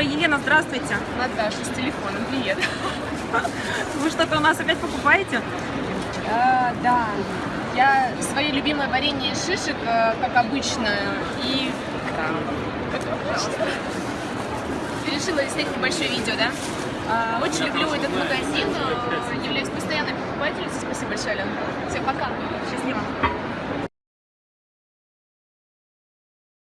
Ой, Елена, здравствуйте. Наташа, с телефоном, привет. Вы что-то у нас опять покупаете? А, да. Я свои любимые варенье из шишек, э, как обычно, и решила снять небольшое видео, да? А, очень люблю этот магазин, э, являюсь постоянной покупателем. Спасибо большое, Алена. Всем пока!